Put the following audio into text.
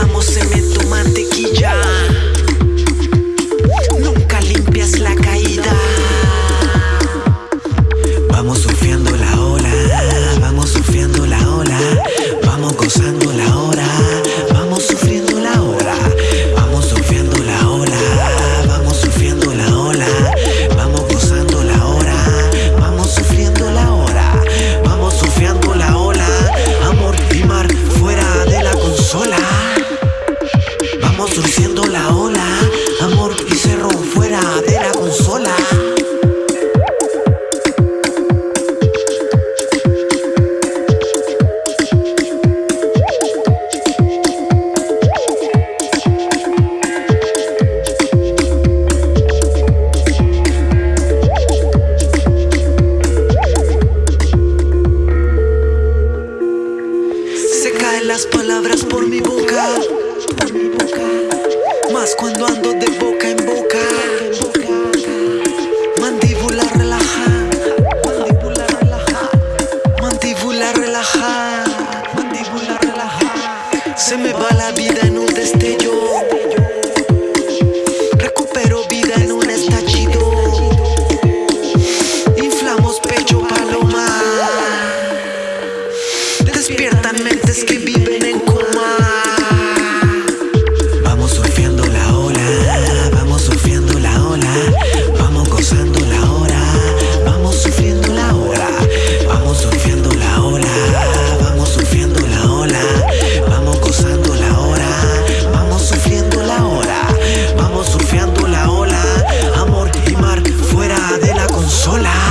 Estamos en por mi boca, por mi boca. Más cuando ando de boca en boca. Mandíbula relaja, mandíbula relaja, mandíbula relaja, mandíbula relaja. Se me va la vida en un destello. Recupero vida en un estallido. Inflamos pecho paloma. Despiertan mentes que viven en consola.